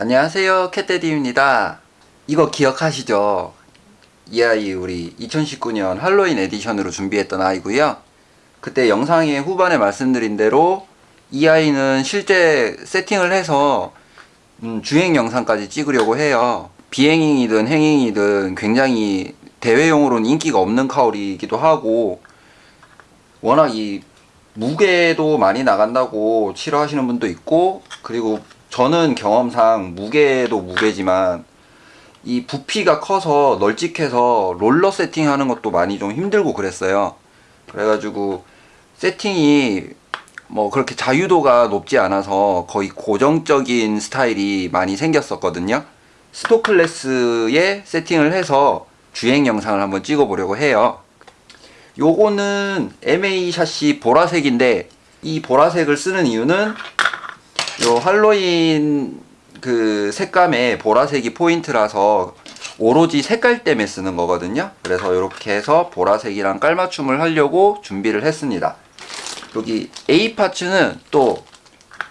안녕하세요 캣데디입니다. 이거 기억하시죠? 이 아이 우리 2019년 할로윈 에디션으로 준비했던 아이고요. 그때 영상의 후반에 말씀드린 대로 이 아이는 실제 세팅을 해서 음, 주행 영상까지 찍으려고 해요. 비행이든 행잉이든 굉장히 대회용으로는 인기가 없는 cowl이기도 하고 워낙 이 무게도 많이 나간다고 싫어하시는 분도 있고 그리고 저는 경험상 무게도 무게지만 이 부피가 커서 널찍해서 롤러 세팅하는 것도 많이 좀 힘들고 그랬어요. 그래가지고 세팅이 뭐 그렇게 자유도가 높지 않아서 거의 고정적인 스타일이 많이 생겼었거든요. 스토클래스에 세팅을 해서 주행 영상을 한번 찍어 보려고 해요. 요거는 MA 샷시 보라색인데 이 보라색을 쓰는 이유는 요 할로윈 그 색감의 보라색이 포인트라서 오로지 색깔 때문에 쓰는 거거든요. 그래서 이렇게 해서 보라색이랑 깔맞춤을 하려고 준비를 했습니다. 여기 A 파츠는 또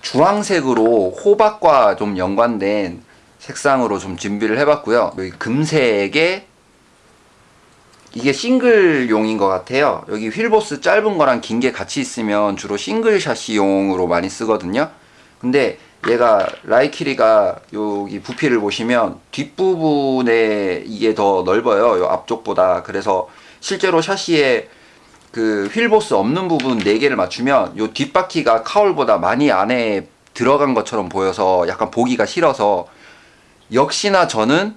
주황색으로 호박과 좀 연관된 색상으로 좀 준비를 해봤고요. 여기 금색에 이게 싱글용인 것 같아요. 여기 휠보스 짧은 거랑 긴 게 같이 있으면 주로 싱글 샤시용으로 많이 쓰거든요 근데 얘가 라이키리가 여기 부피를 보시면 뒷부분에 이게 더 넓어요. 요 앞쪽보다. 그래서 실제로 샤시에 그 휠보스 없는 부분 4개를 맞추면 요 뒷바퀴가 카울보다 많이 안에 들어간 것처럼 보여서 약간 보기가 싫어서 역시나 저는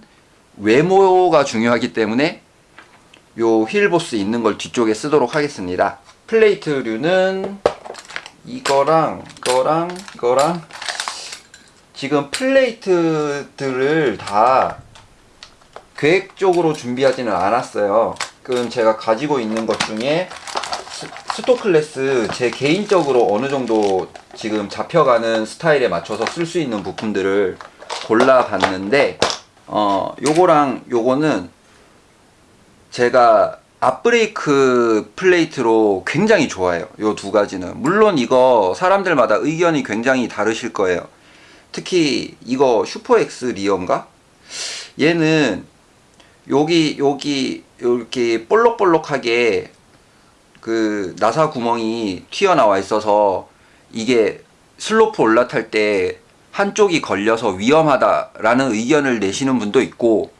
외모가 중요하기 때문에 요 휠보스 있는 걸 뒤쪽에 쓰도록 하겠습니다. 플레이트류는 이거랑 이거랑 이거랑 지금 플레이트들을 다 계획적으로 준비하지는 않았어요. 그럼 제가 가지고 있는 것 중에 스토클래스 제 개인적으로 어느 정도 지금 잡혀가는 스타일에 맞춰서 쓸 수 있는 부품들을 골라 봤는데 어 요거랑 요거는 제가 앞브레이크 플레이트로 굉장히 좋아해요. 요 두 가지는. 물론 이거 사람들마다 의견이 굉장히 다르실 거예요. 특히 이거 슈퍼엑스 rear인가? 얘는 여기 여기 이렇게 볼록볼록하게 그 나사 구멍이 튀어나와 있어서 이게 슬로프 올라탈 때 한쪽이 걸려서 위험하다라는 의견을 내시는 분도 있고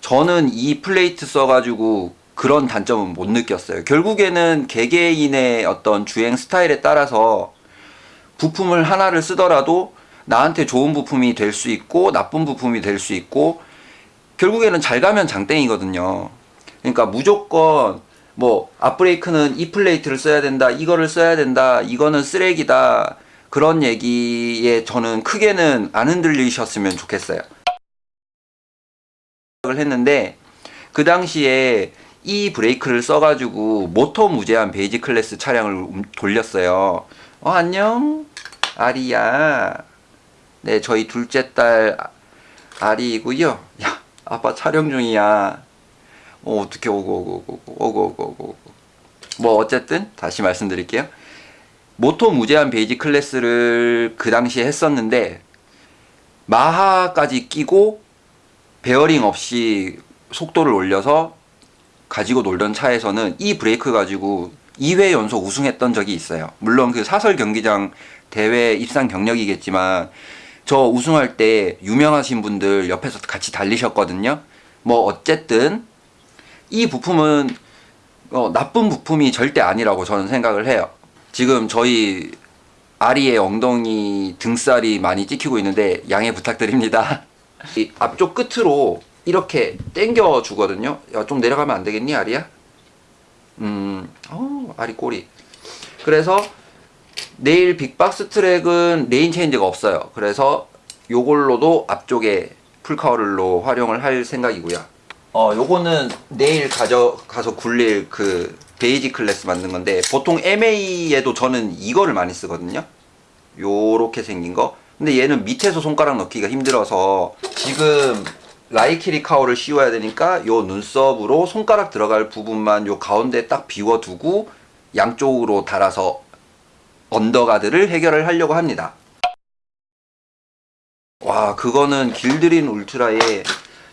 저는 이 플레이트 써가지고 그런 단점은 못 느꼈어요. 결국에는 개개인의 어떤 주행 스타일에 따라서 부품을 하나를 쓰더라도 나한테 좋은 부품이 될 수 있고 나쁜 부품이 될 수 있고 결국에는 잘 가면 장땡이거든요. 그러니까 무조건 뭐 앞브레이크는 이 플레이트를 써야 된다 이거를 써야 된다 이거는 쓰레기다. 그런 얘기에 저는 크게는 안 흔들리셨으면 좋겠어요. 했는데 그 당시에 이 브레이크를 써가지고 모터 무제한 basic 클래스 차량을 음, 돌렸어요. 어 안녕? 아리야. 네 저희 둘째 딸 아리이고요. 야 아빠 촬영 중이야. 어 어떻게 오고 오고 오고 오고 오고 오고 뭐 어쨌든 다시 말씀드릴게요. 모터 무제한 basic 클래스를 그 당시에 했었는데 마하까지 끼고 베어링 없이 속도를 올려서 가지고 놀던 차에서는 이 브레이크 가지고 2회 연속 우승했던 적이 있어요. 물론 그 사설 경기장 대회 입상 경력이겠지만 저 우승할 때 유명하신 분들 옆에서 같이 달리셨거든요. 뭐 어쨌든 이 부품은 어, 나쁜 부품이 절대 아니라고 저는 생각을 해요. 지금 저희 아리의 엉덩이 등살이 많이 찍히고 있는데 양해 부탁드립니다. 이 앞쪽 끝으로 이렇게 당겨 주거든요. 야, 좀 내려가면 안 되겠니 아리야? 음, 어, 아리 꼬리. 그래서 내일 빅박스 트랙은 lane change가 없어요. 그래서 요걸로도 앞쪽에 full cowl로 활용을 할 생각이고요. 어 요거는 내일 가져가서 굴릴 그 basic 클래스 만든 건데 보통 MA에도 저는 이거를 많이 쓰거든요. 요렇게 생긴 거. 근데 얘는 밑에서 손가락 넣기가 힘들어서 지금 라이키리 cowl을 씌워야 되니까 요 눈썹으로 손가락 들어갈 부분만 요 가운데 딱 비워두고 양쪽으로 달아서 under guard를 해결을 하려고 합니다. 와 그거는 길드린 울트라의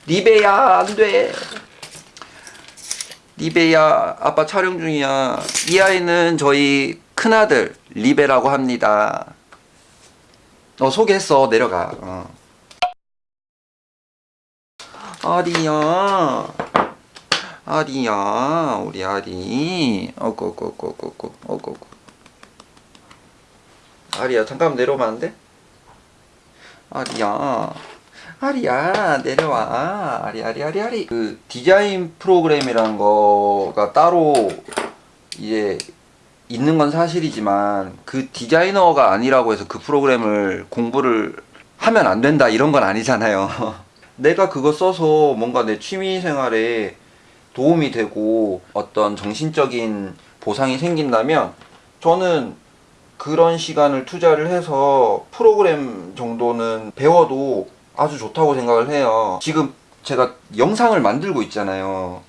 리베야 안돼. 리베야 아빠 촬영 중이야. 이 아이는 저희 큰아들 리베라고 합니다. 어 소개했어. 내려가. 어. 아리야. 아리야 우리 아리. 어구어구어구어구 어구어구 아리야 잠깐 내려오면 안 돼? 아리야. 아리야 내려와. 아리 아리 아리 아리. 그 디자인 프로그램이라는 거가 따로 이제 있는 건 사실이지만 그 디자이너가 아니라고 해서 그 프로그램을 공부를 하면 안 된다 이런 건 아니잖아요 내가 그거 써서 뭔가 내 취미 생활에 도움이 되고 어떤 정신적인 보상이 생긴다면 저는 그런 시간을 투자를 해서 프로그램 정도는 배워도 아주 좋다고 생각을 해요. 지금 제가 영상을 만들고 있잖아요.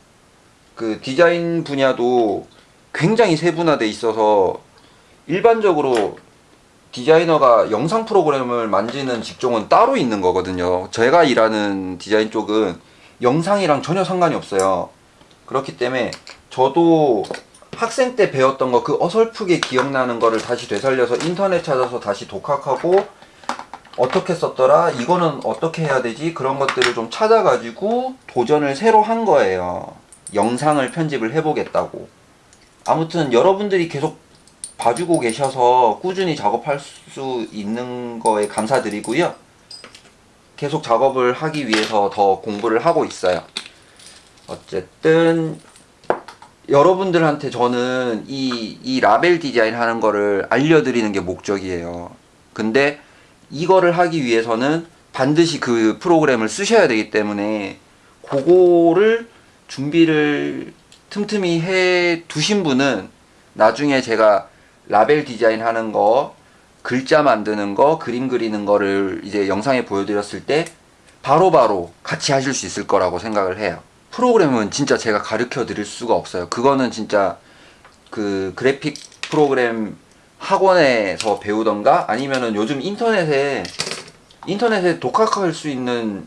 그 디자인 분야도 굉장히 세분화돼 있어서 일반적으로 디자이너가 영상 프로그램을 만지는 직종은 따로 있는 거거든요. 제가 일하는 디자인 쪽은 영상이랑 전혀 상관이 없어요. 그렇기 때문에 저도 학생 때 배웠던 거 그 어설프게 기억나는 거를 다시 되살려서 인터넷 찾아서 다시 독학하고 어떻게 썼더라 이거는 어떻게 해야 되지 그런 것들을 좀 찾아가지고 도전을 새로 한 거예요 영상을 편집을 해보겠다고 아무튼 여러분들이 계속 봐주고 계셔서 꾸준히 작업할 수 있는 거에 감사드리고요 계속 작업을 하기 위해서 더 공부를 하고 있어요 어쨌든 여러분들한테 저는 이, 이 라벨 디자인 하는 거를 알려드리는 게 목적이에요. 근데 이거를 하기 위해서는 반드시 그 프로그램을 쓰셔야 되기 때문에 그거를 준비를 틈틈이 해 두신 분은 나중에 제가 라벨 디자인 하는 거, 글자 만드는 거, 그림 그리는 거를 이제 영상에 보여드렸을 때 바로 바로 같이 하실 수 있을 거라고 생각을 해요. 프로그램은 진짜 제가 가르쳐 드릴 수가 없어요. 그거는 진짜 그 그래픽 프로그램 학원에서 배우던가 아니면은 요즘 인터넷에 인터넷에 독학할 수 있는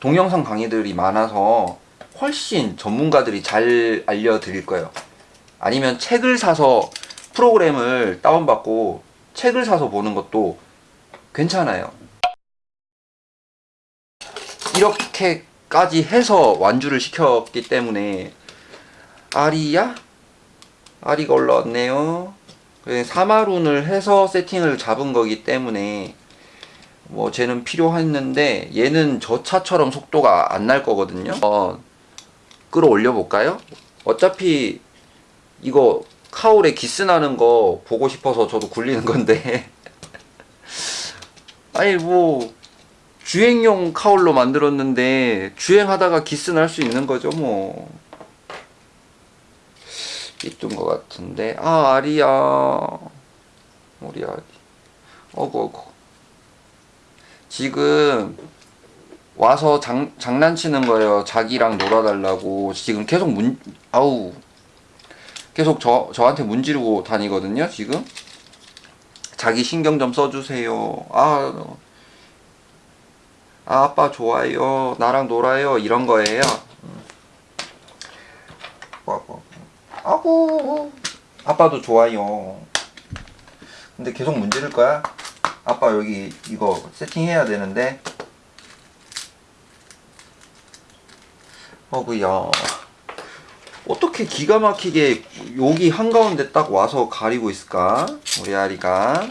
동영상 강의들이 많아서 훨씬 전문가들이 잘 알려드릴 거예요. 아니면 책을 사서 프로그램을 다운받고 책을 사서 보는 것도 괜찮아요. 이렇게까지 해서 완주를 시켰기 때문에 아리야? 아리가 올라왔네요. 사마룬을 해서 세팅을 잡은 거기 때문에 뭐 쟤는 필요했는데 얘는 저 차처럼 속도가 안 날 거거든요. 어, 끌어올려 볼까요? 어차피 이거 카울에 기스 나는 거 보고 싶어서 저도 굴리는 건데. 아니 뭐 주행용 카울로 만들었는데 주행하다가 기스 날 수 있는 거죠 뭐. 이쁜 것 같은데. 아 아리야. 우리 아리. 어구 어구. 지금 와서 장, 장난치는 거예요. 자기랑 놀아달라고. 지금 계속 문 아우 계속 저, 저한테 문지르고 다니거든요 지금. 자기 신경 좀 써주세요. 아, 아 아빠 좋아요. 나랑 놀아요. 이런 거예요. 아구 아빠도 좋아요. 근데 계속 문지를 거야? 아빠 여기 이거 세팅해야 되는데? 어구야 어떻게 기가 막히게 여기 한가운데 딱 와서 가리고 있을까? 우리 아리가